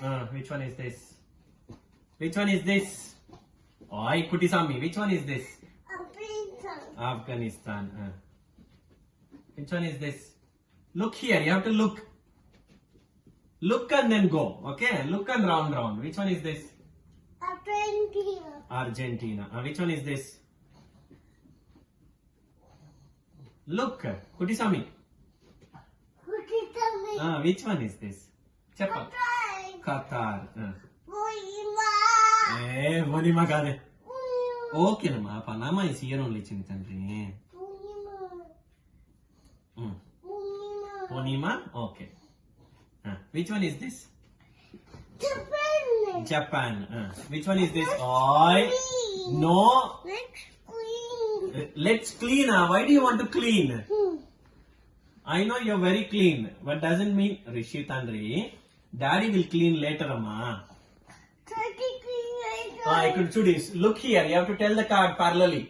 Uh, which one is this? Which one is this? Oh, Oi, Kutisami, which one is this? Afghanistan. Afghanistan. Uh. Which one is this? Look here, you have to look. Look and then go. Okay, look and round round. Which one is this? Argentina. Argentina. Uh, which one is this? Look, Kutisami. Kutitami. Uh, which one is this? Chappa. Qatar. ಏ ಓನಿ ಮಗಾದೆ okay ನಮ್ಮ Panama is year only ಚಿಂತನ್ರಿ Ponima, okay. Okay which one is this Japan. Which one is this I know let's clean. Huh? Why do you want to clean? Hmm. I know you're very clean, but doesn't mean Rishi Tandri. Daddy will clean later, Amma. Daddy clean later. Ah, I could do this. Look here. You have to tell the card parallelly.